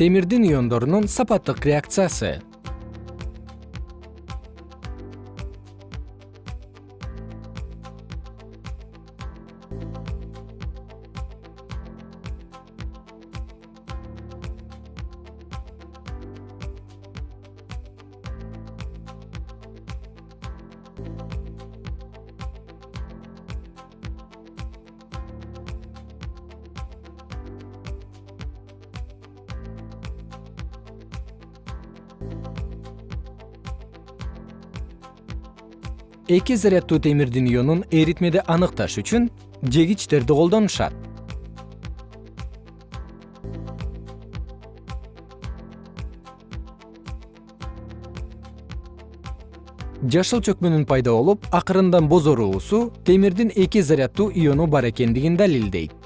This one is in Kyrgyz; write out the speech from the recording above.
темирдин иондорунун сапаттык реакциясы эки заряддуу темирдин ионун эритмеде аныкташ үчүн жегичтерди колдонушат жашыл чөкмөнүн пайда болуп акырындан бозоруусу темирдин эки заряддуу иону бар экендигин далилдейт